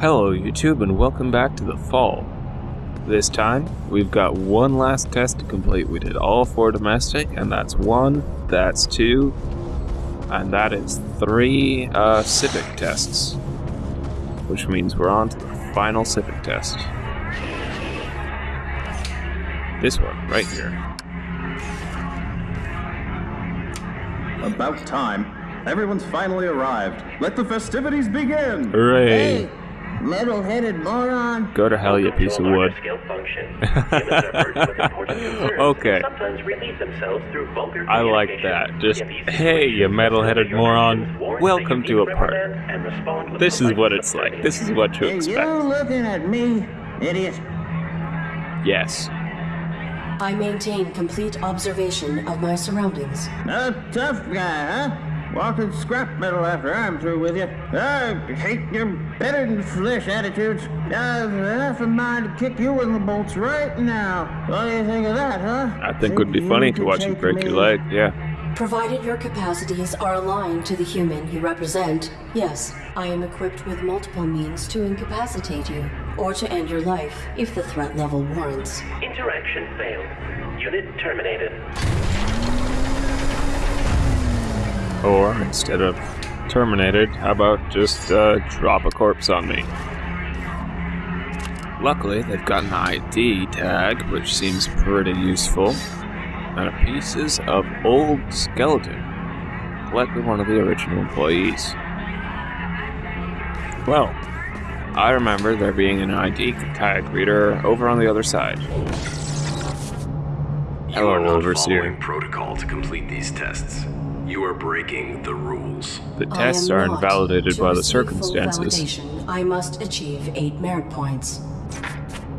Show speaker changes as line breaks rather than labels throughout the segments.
Hello, YouTube, and welcome back to the fall. This time, we've got one last test to complete. We did all four domestic, and that's one, that's two, and that is three uh, civic tests. Which means we're on to the final civic test. This one, right here.
About time. Everyone's finally arrived. Let the festivities begin!
Hooray!
Hey, metal-headed moron.
Go to hell, you piece of wood. Okay. I like that. Just, hey, you metal-headed moron. Welcome to a party. This is what it's like. This is what to
Hey, you
expect.
looking at me, idiot?
Yes.
I maintain complete observation of my surroundings.
A tough guy, huh? Walking scrap metal after I'm through with you. I hate your better-than-flesh attitudes. I've half a mind to kick you in the bolts right now. What do you think of that, huh?
I think it would be funny to watch you break your leg. Yeah.
Provided your capacities are aligned to the human you represent, yes, I am equipped with multiple means to incapacitate you, or to end your life if the threat level warrants.
Interaction failed. Unit terminated.
Or instead of terminated, how about just uh, drop a corpse on me? Luckily, they've got an ID tag, which seems pretty useful, and a pieces of old skeleton, likely one of the original employees. Well, I remember there being an ID tag reader over on the other side.
You
Hello,
are not
Overseer.
following protocol to complete these tests. You are breaking the rules.
The tests are invalidated by the
receive full
circumstances.
validation, I must achieve eight merit points.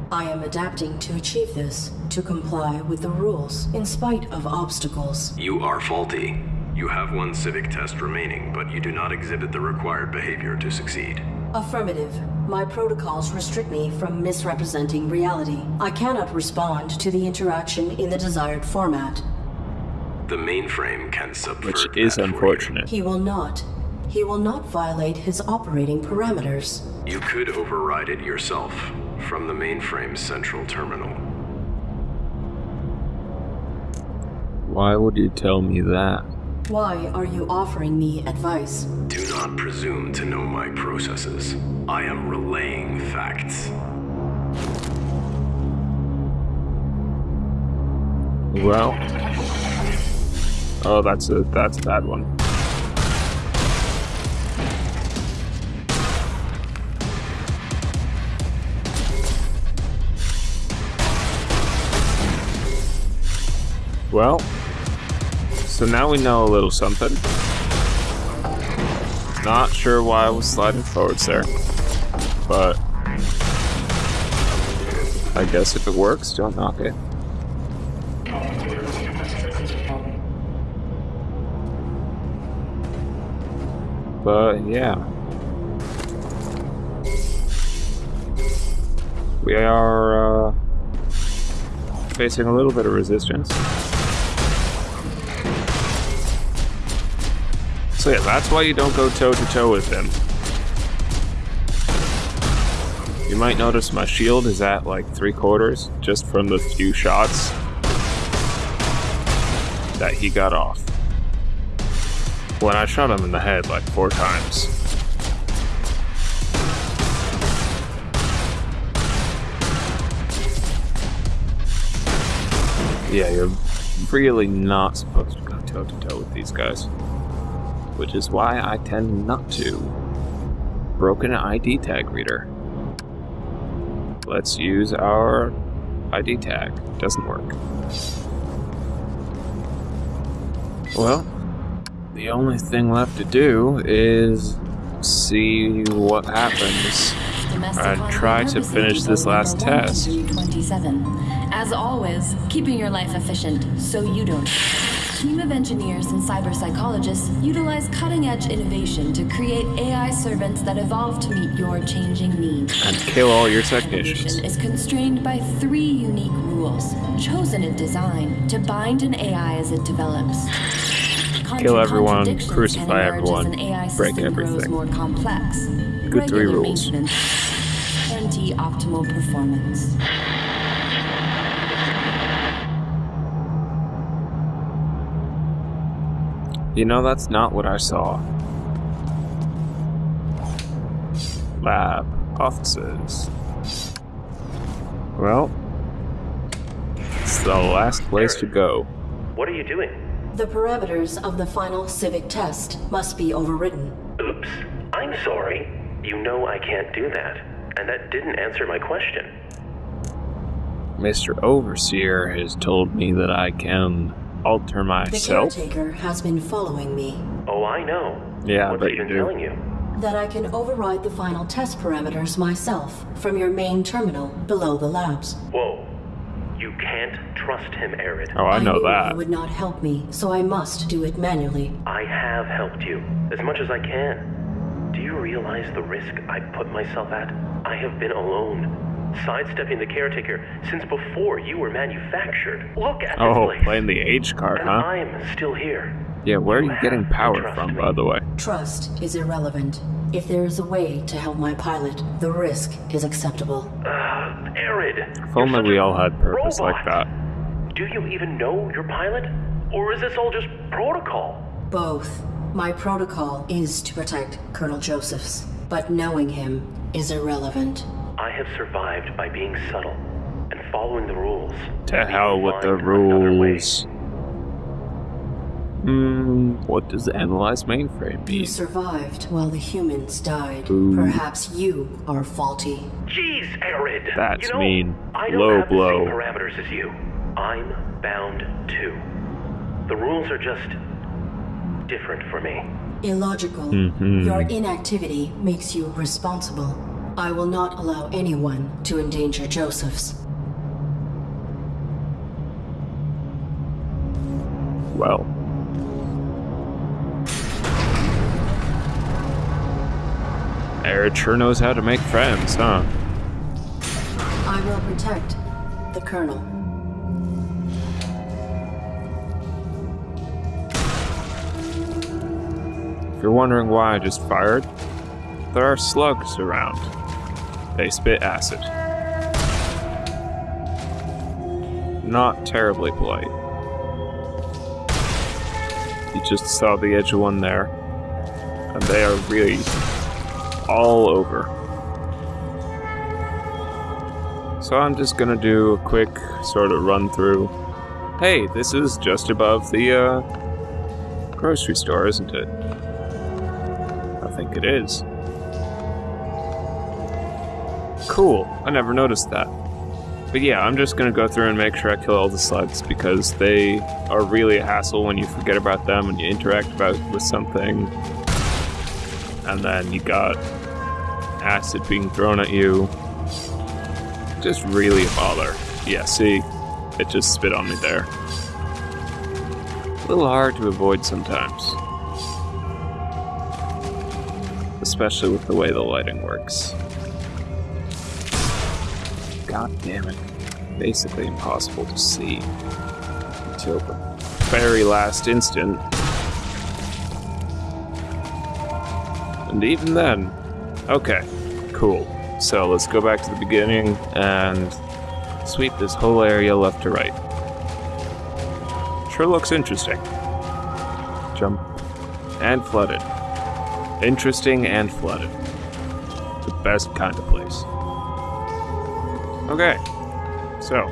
I am adapting to achieve this, to comply with the rules, in spite of obstacles.
You are faulty. You have one civic test remaining, but you do not exhibit the required behavior to succeed.
Affirmative. My protocols restrict me from misrepresenting reality. I cannot respond to the interaction in the desired format.
The mainframe can subvert
Which
that
is
for you.
unfortunate.
He will not. He will not violate his operating parameters.
You could override it yourself from the mainframe's central terminal.
Why would you tell me that?
Why are you offering me advice?
Do not presume to know my processes. I am relaying facts.
Well. Oh, that's a that's a bad one. Well, so now we know a little something. Not sure why I was sliding forwards there, but I guess if it works, don't knock it. But yeah. We are uh, facing a little bit of resistance. So yeah, that's why you don't go toe to toe with them. You might notice my shield is at like three quarters just from the few shots that he got off when I shot him in the head like four times. Yeah, you're really not supposed to go toe to toe with these guys. Which is why I tend not to. Broken ID tag reader. Let's use our ID tag. Doesn't work. Well, the only thing left to do is see what happens. and try to finish this last test.
27. As always, keeping your life efficient so you don't. Team of engineers and cyber psychologists utilize cutting edge innovation to create AI servants that evolve to meet your changing needs.
And kill all your technicians.
is constrained by three unique rules, chosen in design to bind an AI as it develops.
Kill everyone, crucify everyone,
as an AI
break everything.
more complex.
Good three rules.
maintenance guarantee optimal performance.
You know, that's not what I saw. Lab. Offices. Well, it's the last place to go.
What are you doing?
The parameters of the final civic test must be overridden.
Oops. I'm sorry. You know I can't do that. And that didn't answer my question.
Mr. Overseer has told me that I can alter myself.
The
myself.
caretaker has been following me.
Oh, I know.
Yeah, I
What's
bet
he
you
been
do.
telling you?
That I can override the final test parameters myself from your main terminal below the labs.
Whoa. You can't trust him, Arid.
Oh, I know
knew
that.
You would not help me, so I must do it manually.
I have helped you as much as I can. Do you realize the risk I put myself at? I have been alone, sidestepping the caretaker since before you were manufactured. Look at this
Oh,
place.
playing the age card,
and
huh?
I'm still here.
Yeah, where are
You
you getting power from,
me.
by the way?
Trust is irrelevant. If there is a way to help my pilot, the risk is acceptable.
Uh, Arid.
If only we all had purpose like that.
Do you even know your pilot? Or is this all just protocol?
Both. My protocol is to protect Colonel Josephs, but knowing him is irrelevant.
I have survived by being subtle and following the rules.
To hell with the
find way.
rules. Hmm, what does the analyze mainframe
You
mean?
survived while the humans died.
Ooh.
Perhaps you are faulty.
Jeez, Arid.
That's
you know,
mean.
I don't
Low
have the
blow.
same parameters as you. I'm bound too. The rules are just different for me.
Illogical.
Mhm.
Your inactivity makes you responsible. I will not allow anyone to endanger Josephs.
Well. Arid sure knows how to make friends, huh?
I will protect the Colonel.
If you're wondering why I just fired, there are slugs around. They spit acid. Not terribly polite. You just saw the edge of one there, and they are really all over. So I'm just gonna do a quick sort of run through. Hey, this is just above the uh, grocery store, isn't it? I think it is. Cool. I never noticed that. But yeah, I'm just gonna go through and make sure I kill all the slugs because they are really a hassle when you forget about them and you interact about with something, and then you got acid being thrown at you. Just really a bother. Yeah, see, it just spit on me there. A little hard to avoid sometimes especially with the way the lighting works. God damn it. Basically impossible to see until the very last instant. And even then, okay, cool. So let's go back to the beginning and sweep this whole area left to right. Sure looks interesting. Jump. And flooded. Interesting and flooded. The best kind of place. Okay, so.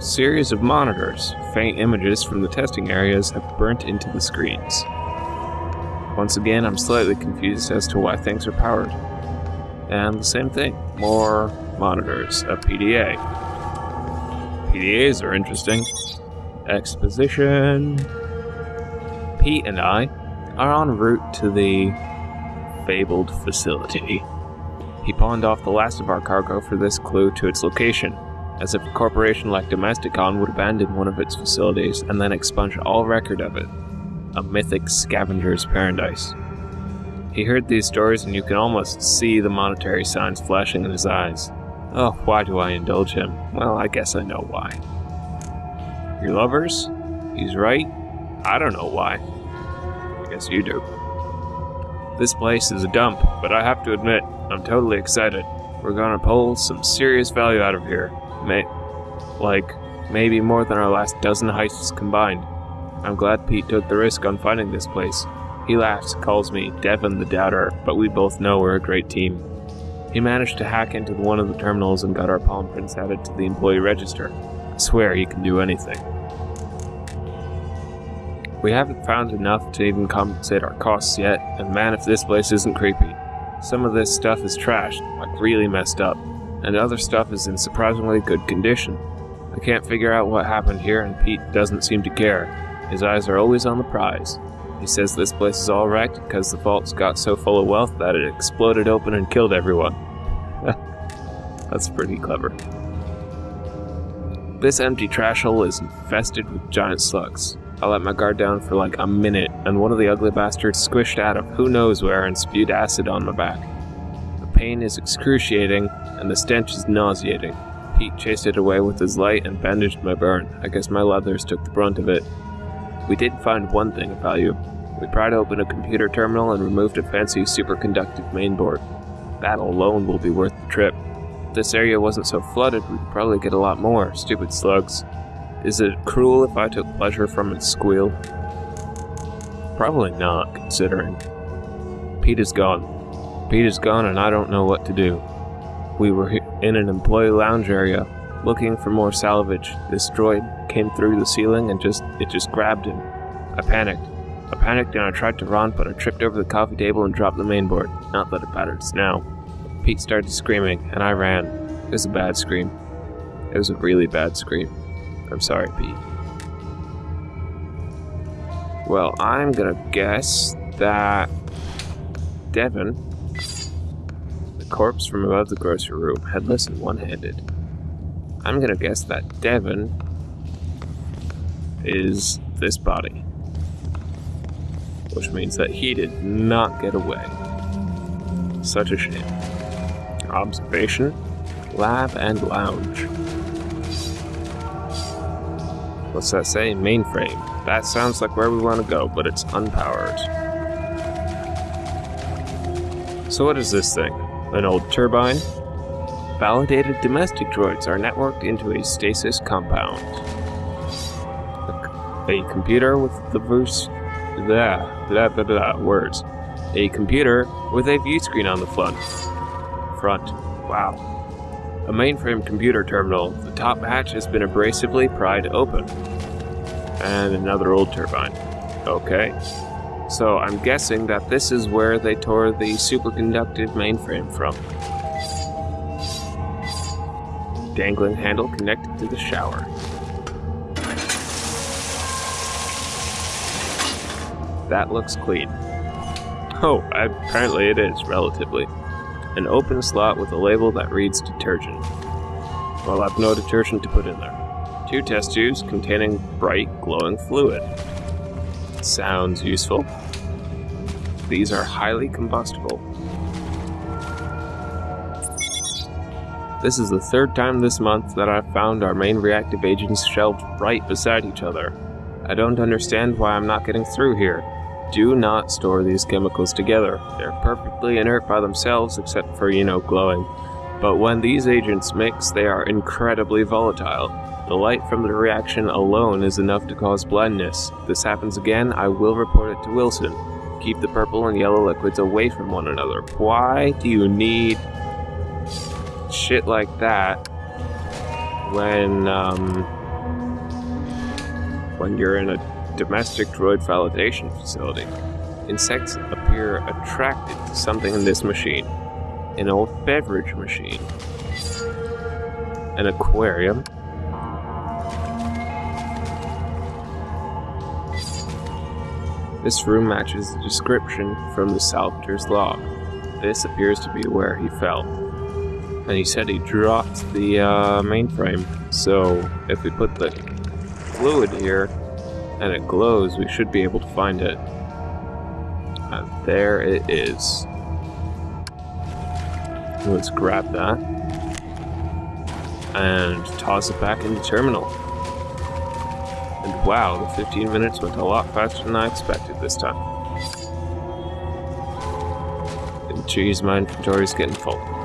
Series of monitors. Faint images from the testing areas have burnt into the screens. Once again, I'm slightly confused as to why things are powered. And the same thing. More monitors. A PDA. PDAs are interesting. Exposition. Pete and I are en route to the fabled facility. He pawned off the last of our cargo for this clue to its location, as if a corporation like Domesticon would abandon one of its facilities and then expunge all record of it. A mythic scavenger's paradise. He heard these stories, and you can almost see the monetary signs flashing in his eyes. Oh, why do I indulge him? Well, I guess I know why. Your lovers? He's right. I don't know why. I guess you do. This place is a dump, but I have to admit, I'm totally excited. We're gonna pull some serious value out of here. May, like, maybe more than our last dozen heists combined. I'm glad Pete took the risk on finding this place. He laughs, calls me Devon the Doubter, but we both know we're a great team. He managed to hack into one of the terminals and got our palm prints added to the employee register. I swear he can do anything. We haven't found enough to even compensate our costs yet, and man, if this place isn't creepy. Some of this stuff is trashed, like really messed up, and other stuff is in surprisingly good condition. I can't figure out what happened here, and Pete doesn't seem to care. His eyes are always on the prize. He says this place is all wrecked because the vaults got so full of wealth that it exploded open and killed everyone. That's pretty clever. This empty trash hole is infested with giant slugs. I let my guard down for like a minute, and one of the ugly bastards squished out of who knows where and spewed acid on my back. The pain is excruciating, and the stench is nauseating. Pete chased it away with his light and bandaged my burn. I guess my leathers took the brunt of it. We did find one thing of value. We pried open a computer terminal and removed a fancy superconductive mainboard. That alone will be worth the trip. If this area wasn't so flooded, we'd probably get a lot more. Stupid slugs. Is it cruel if I took pleasure from its squeal? Probably not, considering. Pete is gone. Pete is gone and I don't know what to do. We were in an employee lounge area, looking for more salvage. This droid came through the ceiling and just it just grabbed him. I panicked. I panicked and I tried to run, but I tripped over the coffee table and dropped the mainboard. Not that it matters now. Pete started screaming, and I ran. It was a bad scream. It was a really bad scream. I'm sorry, Pete. Well, I'm gonna guess that Devon, the corpse from above the grocery room, headless and one handed. I'm gonna guess that Devon is this body. Which means that he did not get away. Such a shame. Observation, lab, and lounge. What's that say? Mainframe. That sounds like where we want to go, but it's unpowered. So what is this thing? An old turbine? Validated domestic droids are networked into a stasis compound. A, computer with the verse... Blah, blah, blah, blah, words. A computer with a view screen on the front. Front. Wow. A mainframe computer terminal. The top hatch has been abrasively pried open. And another old turbine. Okay. So I'm guessing that this is where they tore the superconductive mainframe from. Dangling handle connected to the shower. That looks clean. Oh, apparently it is, relatively an open slot with a label that reads detergent. Well, I've no detergent to put in there. Two test tubes containing bright, glowing fluid. Sounds useful. These are highly combustible. This is the third time this month that I've found our main reactive agents shelved right beside each other. I don't understand why I'm not getting through here. Do not store these chemicals together. They're perfectly inert by themselves except for, you know, glowing. But when these agents mix, they are incredibly volatile. The light from the reaction alone is enough to cause blindness. If this happens again, I will report it to Wilson. Keep the purple and yellow liquids away from one another. Why do you need shit like that when, um, when you're in a domestic droid validation facility. Insects appear attracted to something in this machine. An old beverage machine. An aquarium. This room matches the description from the salvager's log. This appears to be where he fell. And he said he dropped the uh, mainframe, so if we put the fluid here, and it glows, we should be able to find it. And there it is. Let's grab that. And toss it back into the terminal. And wow, the 15 minutes went a lot faster than I expected this time. Jeez, my inventory's getting full.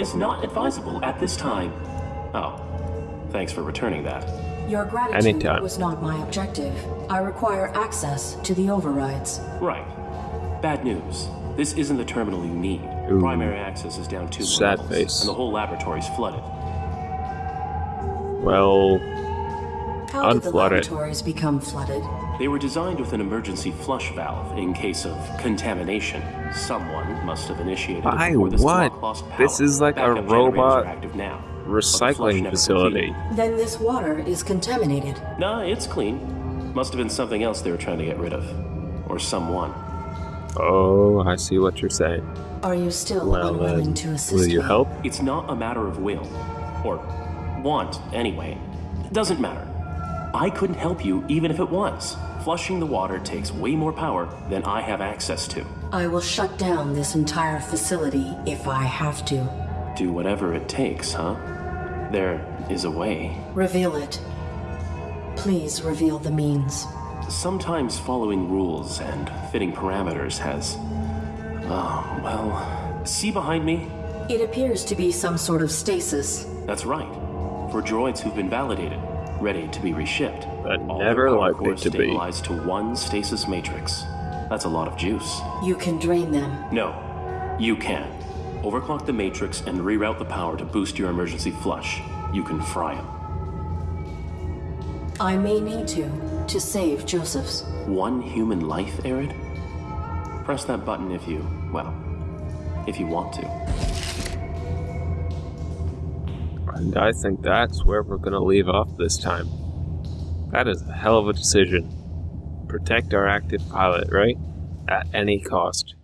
Is not advisable at this time. Oh, thanks for returning that.
Your gratitude
Anytime.
was not my objective. I require access to the overrides.
Right. Bad news. This isn't the terminal you need.
Ooh.
Primary access is down two more
Sad
levels,
face.
and the whole laboratory's flooded.
Well,
How did the
Unflooded.
laboratories become flooded?
They were designed with an emergency flush valve in case of contamination. Someone must have initiated
By
it before this
what?
block lost power.
This is like a
Backup generators
robot
are active now. the
recycling facility.
completed.
Then this water is contaminated.
Nah, it's clean. Must have been something else they were trying to get rid of. Or someone.
Oh, I see what you're saying.
Are you still
Well,
unwilling
then,
to assist
will you
me?
help?
It's not a matter of will. Or want, anyway. It doesn't matter. I couldn't help you even if it was. Flushing the water takes way more power than I have access to.
I will shut down this entire facility if I have to.
Do whatever it takes, huh? There is a way.
Reveal it. Please reveal the means.
Sometimes following rules and fitting parameters has. Oh, well. See behind me?
It appears to be some sort of stasis.
That's right. For droids who've been validated, ready to be reshipped.
But
All
never
their power
likely
cores
to be.
stabilized to one stasis matrix. That's a lot of juice.
You can drain them.
No, you can. Overclock the matrix and reroute the power to boost your emergency flush. You can fry them.
I may need to, to save Josephs.
One human life, Arid? Press that button if you, well, if you want to.
And I think that's where we're gonna leave off this time. That is a hell of a decision. Protect our active pilot, right? At any cost.